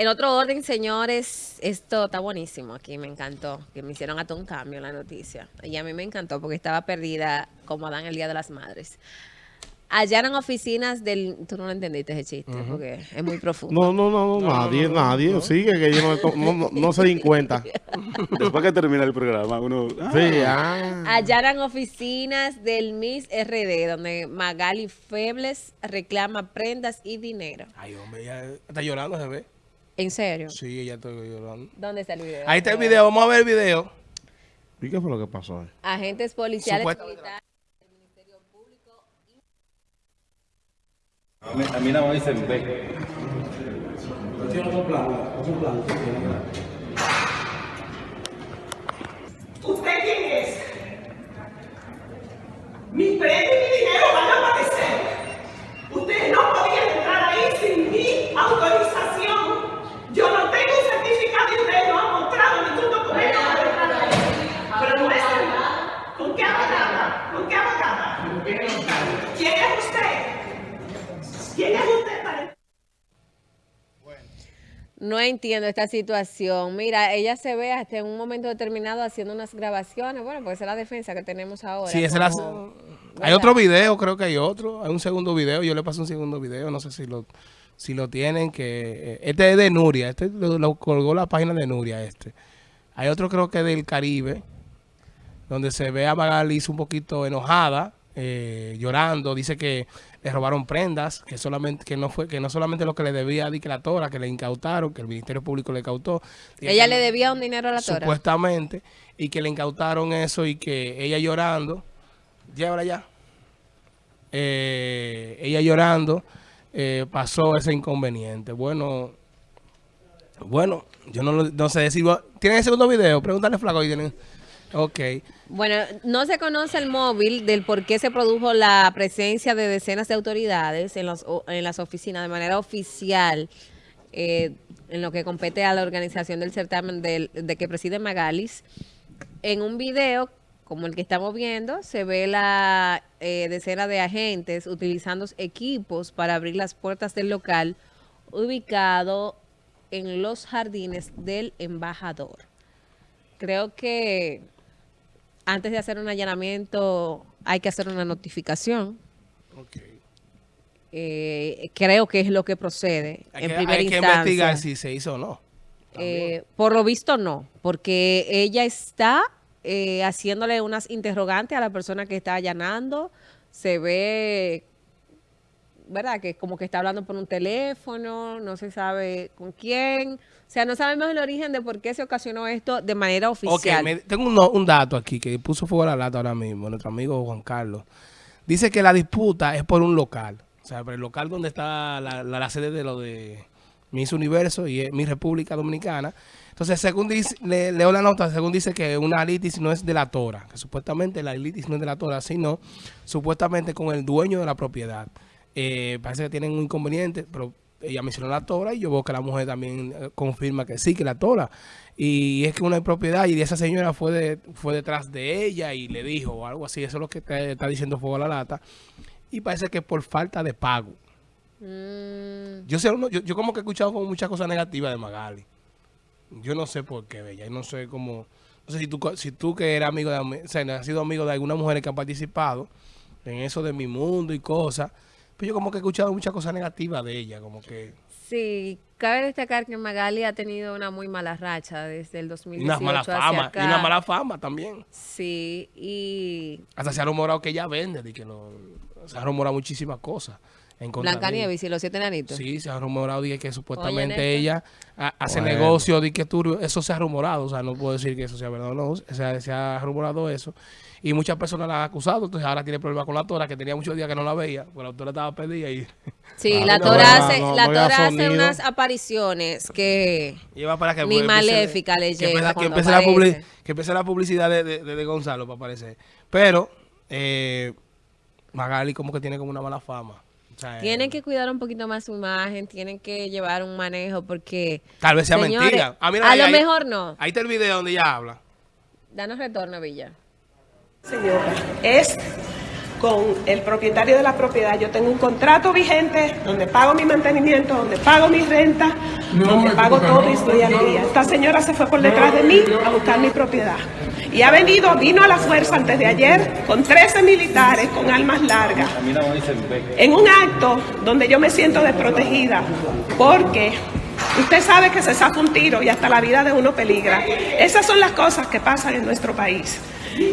En otro orden, señores, esto está buenísimo aquí, me encantó, que me hicieron hasta un cambio en la noticia. Y a mí me encantó porque estaba perdida como Adán el Día de las Madres. Allanan oficinas del... Tú no lo entendiste ese chiste, porque es muy profundo. No, no, no, no, nadie, nadie. Sigue que yo no, no, no- no se den cuenta. Después que termina el programa, uno... ah, Sí, ah. Allanan oficinas del Miss RD, donde Magali Febles reclama prendas y dinero. Ay, hombre, ella está llorando, se ve. ¿En serio? Sí, ella está llorando. ¿Dónde está el video? Ahí está el video, vamos a ver el video. ¿Y qué fue lo que pasó? Agentes policiales Supuesto- militares. A mí, a mí nada más dicen. ¿Usted quién es? Mi premio y mi dinero van a aparecer. Ustedes no podían entrar ahí sin mi autorización. Yo no tengo un certificado y ustedes no han mostrado ningún documento para entrar ahí. Pero muéstrenme. ¿Con qué abogada? ¿Con qué abogada? ¿Quién es usted? ¿Quién es usted para No entiendo esta situación. Mira, ella se ve hasta en un momento determinado haciendo unas grabaciones. Bueno, pues esa es la defensa que tenemos ahora. Sí, ese la- Hay otro video, creo que hay otro. Hay un segundo video. Yo le paso un segundo video. No sé si lo, si lo tienen. que eh, Este es de Nuria. Este lo, lo colgó la página de Nuria. Este. Hay otro, creo que del Caribe. Donde se ve a Magali un poquito enojada. Eh, llorando. Dice que le robaron prendas. Que solamente que no fue que no solamente lo que le debía a la Tora. Que le incautaron. Que el Ministerio Público le incautó. Ella le debía un dinero a la tora. supuestamente, y que le incautaron eso y que ella llorando, ya, Eh, ella llorando, eh, pasó ese inconveniente. Bueno, bueno, yo no, lo- no sé decir, ¿tienen el segundo video? Pregúntale flaco. y tienen- Ok. Bueno, no se conoce el móvil del por qué se produjo la presencia de decenas de autoridades en, los, en las oficinas de manera oficial eh, en lo que compete a la organización del certamen del- de que preside Magalis. En un video como el que estamos viendo, se ve la eh, decena de agentes utilizando equipos para abrir las puertas del local ubicado en los jardines del embajador. Creo que antes de hacer un allanamiento hay que hacer una notificación. Eh, creo que es lo que procede Hay, en que, primera hay que instancia. investigar si se hizo o no. Eh, por lo visto no, porque ella está eh, haciéndole unas interrogantes a la persona que está allanando. Se ve, ¿verdad? Que como que está hablando por un teléfono, no se sabe con quién. O sea, no sabemos el origen de por qué se ocasionó esto de manera Ok, oficial. me- tengo un, un dato aquí que puso fuego a la lata ahora mismo, nuestro amigo Juan Carlos. Dice que la disputa es por un local. O sea, por el local donde está la, la- la sede de lo de Miss Universo y es Miss República Dominicana. Entonces, según dice, le- leo la nota, según dice que una litis no es de la Tora, que supuestamente la litis no es de la Tora, sino supuestamente con el dueño de la propiedad. Eh, parece que tienen un inconveniente, pero ella mencionó la Tora y yo veo que la mujer también eh, confirma que sí, que la Tora. Y es que una propiedad y esa señora fue de, fue detrás de ella y le dijo o algo así, eso es lo que está diciendo Fuego a la Lata. Y parece que por falta de pago. Mm, Yo, sé, yo, yo como que he escuchado como muchas cosas negativas de Magali. Yo no sé por qué, Bella. y no sé cómo... No sé si tú, si tú que eres amigo de... O sea, has sido amigo de algunas mujeres que han participado en eso de mi mundo y cosas. Pero yo como que he escuchado muchas cosas negativas de ella. Como que... sí, cabe destacar que Magali ha tenido una muy mala racha desde el 2018 Una mala hacia fama. Y una mala fama también. Sí, y Hasta se ha rumorado que ella vende. de que lo, se ha rumorado muchísimas cosas. En contra de Blanca ella. Nieves y los siete enanitos. Sí, se ha rumorado de que supuestamente ella ha- hace Bueno. negocio de que turbio. Eso se ha rumorado. O sea, no puedo decir que eso sea verdad o no. Se ha, se ha rumorado eso. Y muchas personas la han acusado. Entonces ahora tiene problemas con la Tora, que tenía muchos días que no la veía. Porque la Tora estaba perdida y, Sí, Ah, la no, Tora no, hace, no, la Tora hace unas apariciones que y va para que Ni maléfica le que lleva empiece, que empiece la, que empiece la publicidad de, de- de- de Gonzalo para aparecer. Pero eh, Magali como que tiene como una mala fama. Tienen eh, que cuidar un poquito más su imagen, tienen que llevar un manejo porque Tal vez sea señores, mentira. Ah, mira, a ahí- lo ahí- mejor no. Ahí está el video donde ella habla. Danos retorno, Villa. Señora, es con el propietario de la propiedad. Yo tengo un contrato vigente donde pago mi mantenimiento, donde pago mi renta, donde pago todo y estoy al día. Esta señora se fue por detrás de mí a buscar mi propiedad. Y ha venido, vino a la fuerza antes de ayer con 13 militares con armas largas. A. En un acto donde yo me siento desprotegida porque usted sabe que se saca un tiro y hasta la vida de uno peligra. Esas son las cosas que pasan en nuestro país.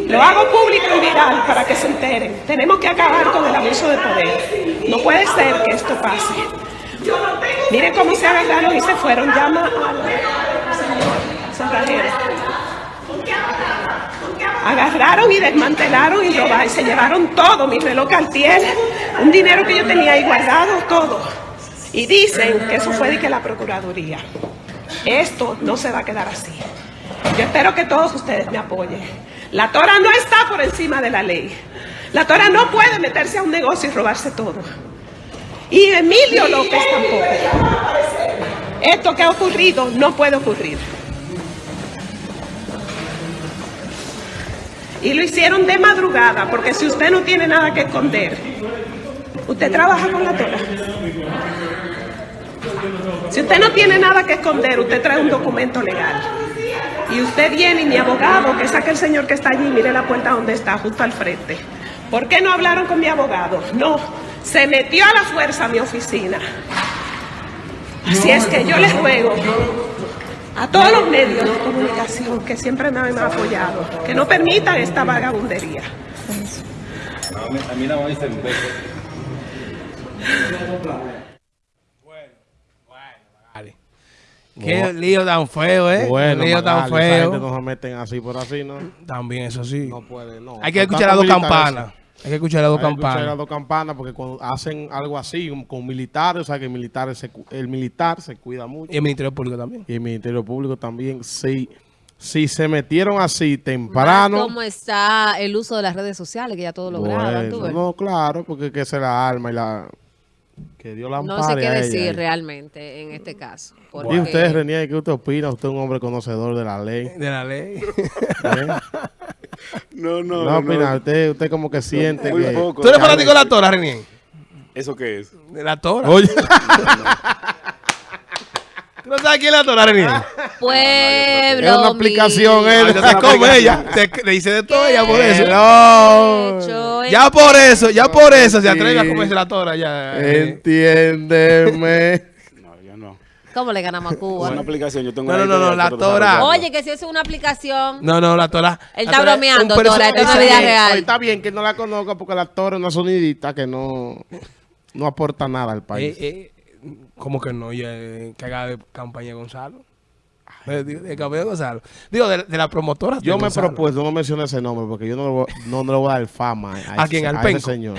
Lo hago público y viral para que se enteren. Tenemos que acabar con el abuso de poder. No puede ser que esto pase. Miren cómo se agarraron y se fueron. Llama al cerrajero. Agarraron y desmantelaron y robaron se llevaron todo, mi reloj Cartier, un dinero que yo tenía ahí guardado, todo. Y dicen que eso fue de que la Procuraduría. Esto no se va a quedar así. Yo espero que todos ustedes me apoyen. La Tora no está por encima de la ley. La Tora no puede meterse a un negocio y robarse todo. Y Emilio López tampoco. Esto que ha ocurrido no puede ocurrir. Y lo hicieron de madrugada, porque si usted no tiene nada que esconder, usted trabaja con la Tora. Si usted no tiene nada que esconder, usted trae un documento legal. Y usted viene y mi abogado, que saque el señor que está allí, mire la puerta donde está, justo al frente. ¿Por qué no hablaron con mi abogado? No, se metió a la fuerza a mi oficina. Así es que yo les ruego a todos los medios de comunicación que siempre me han apoyado, que no permitan esta vagabundería. A mí, a mí nada más dicen ve. Vale. Qué lío tan feo, ¿eh? Bueno, lío tan Magali, esa gente feo. no se meten así por así, ¿no? También, eso sí. No puede, no. Hay que escuchar las dos campanas. Hay que escuchar las dos Hay que escuchar las campanas. dos campanas porque cuando hacen algo así con- militares, o sea que el militar se, cu- el militar se cuida mucho Y el Ministerio Público también. y el Ministerio Público también. Si, si se metieron así temprano, cómo está el uso de las redes sociales, que ya todo lo graban, tú bueno, ves. no, claro, porque que se la arma y la que Dios la No sé qué ella. decir realmente en este caso. Y porque- usted, Renier, ¿qué usted opina? Usted es un hombre conocedor de la ley. De la ley. ¿eh? No, no, No, opina, usted, usted como que siente Muy que... poco. ¿Tú eres fanático de la Tora, Renier? ¿Eso qué es? De la Tora. Oye, ¿Tú no sabes quién es la Tora, Renier? Pueblo. es una aplicación. Ay, Se come ella. Te- Le dice de todo ella por eso. En- Ya por eso, ya por eso se atreve a comerse la Tora ya. eh. Entiéndeme. ¿Cómo le ganamos a Cuba? una aplicación, yo tengo No, no, no, la Tora. Oye, que si eso es una aplicación. No, no, la Tora. Él está bromeando, Tora, esto es esa- vida real. Está bien que no la conozca porque la Tora es una sonidita que no, no aporta nada al país. Eh, eh, ¿Cómo que no? Ya, eh, que haga de campaña Gonzalo. De, de- de campaña de Gonzalo. Digo, de, de la promotora. Yo me he propuesto no mencionar ese nombre porque yo no, le voy- no, no le voy a dar fama a, ¿A ese- quién? ¿Al a ese señor.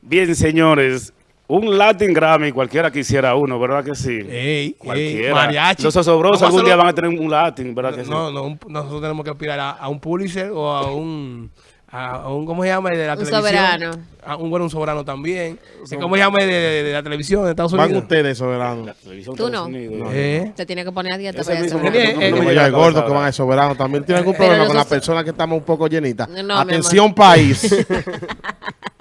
Bien, señores, un Latin Grammy cualquiera quisiera uno, ¿verdad que sí? Ey, Cualquiera. ey, mariachi. Los osobrosos a algún día van a tener un Latin, ¿verdad que sí? No, no, nosotros tenemos que aspirar a, a un Pulitzer o a un, a, a un, ¿cómo se llama? El De la Un televisión. soberano. A un bueno, un soberano también. ¿Cómo se llama? El De, de- de la televisión de Estados Van Unidos. ustedes, soberano. La televisión Tú no. Unidos. No. Eh, Se tiene que poner a dieta para eso. mismo Renier, no- no- eh, no me Como llega ya a el la cabeza gordo que van al soberano también tiene algún problema con las personas que estamos un poco llenitas. No, Atención país.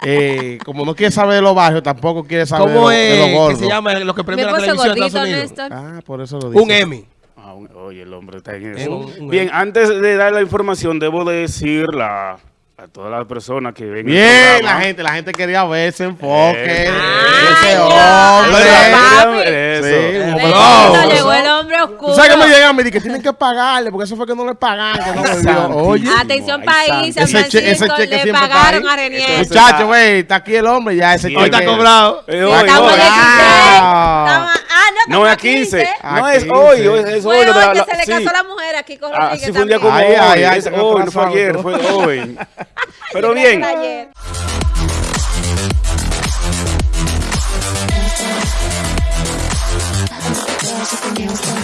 Eh, como no quiere saber de los barrios, tampoco quiere saber de, ¿Cómo lo- de es los que gordos. se llama lo que Mi premia la televisión de Estados Unidos? Néstor. Ah, por eso lo dice. Un Emmy. Ah, un- oye, el hombre está en Es eso. un- un- Bien, antes de dar la información, debo de decir la, a todas las personas que ven Bien, la gente, la gente quería ver ese enfoque. Eh, ese hombre. no, papi. Eso. Sí, un oscuro. ¿Tú sabes que me llegan mí? Que tienen que pagarle, porque eso fue que no le que no me. Oye, Atención Ay, país. San Ese che- ese Francisco, cheque le pagaron a Renier. Muchacho, güey, está aquí el hombre, ya ese Sí, Hoy está cobrado. Eh, hoy, Estamos hoy. en 16. Ah. Ah, no, es a 15. A No es 15. hoy, hoy es Fue hoy. que se le sí. casó a la mujer aquí con Ah, Rodríguez sí, fue un día como también. Ay, hoy. ay, ay, es se me hoy, no fue ayer, fue hoy. Pero bien. Just a